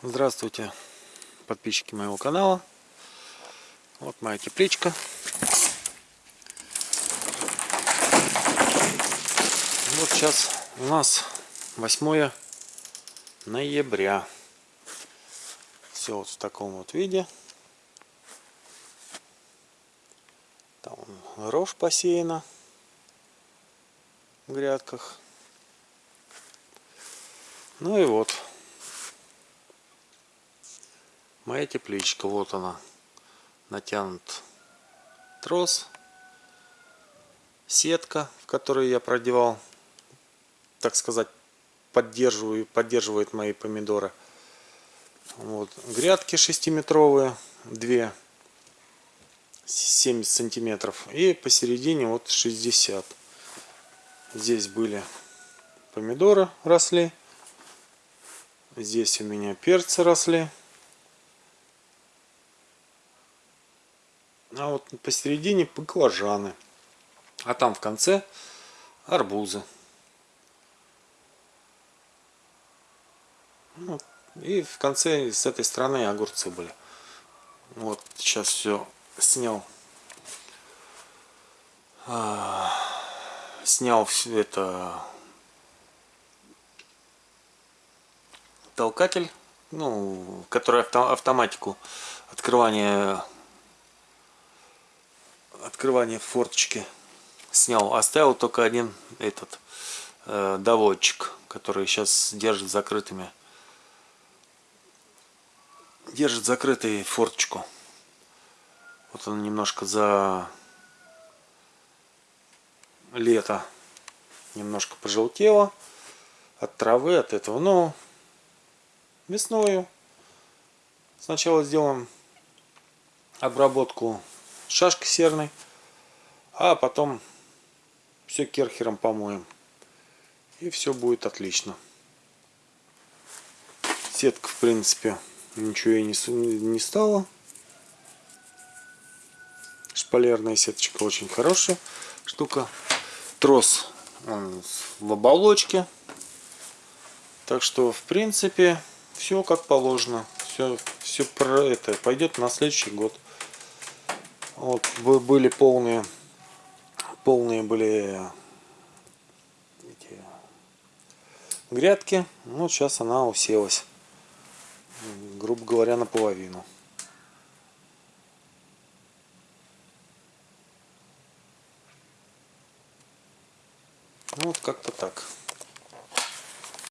Здравствуйте, подписчики моего канала. Вот моя тепличка. Вот сейчас у нас 8 ноября. Все вот в таком вот виде. Там рожь посеяна в грядках. Ну и вот моя тепличка. Вот она. Натянут трос. Сетка, в которую я продевал, так сказать, поддерживаю, поддерживает мои помидоры. Вот. Грядки 6-метровые, две 70 сантиметров. И посередине вот 60. Здесь были помидоры росли. Здесь у меня перцы росли. А вот посередине баклажаны. А там в конце арбузы. Ну, и в конце с этой стороны огурцы были. Вот сейчас все снял. А, снял все это толкатель, ну, который авто, автоматику открывания открывание форточки снял. Оставил только один этот э, доводчик, который сейчас держит закрытыми. Держит закрытый форточку. Вот он немножко за лето немножко пожелтело от травы, от этого. Но весною сначала сделаем обработку шашкой серной, а потом все керхером помоем. И все будет отлично. Сетка, в принципе, ничего и не, не стала. Шпалерная сеточка очень хорошая штука. Трос он в оболочке. Так что, в принципе, все как положено. Все, все про это пойдет на следующий год. Вот были полные, полные были эти грядки. Ну, сейчас она уселась, грубо говоря, наполовину. Вот как-то так.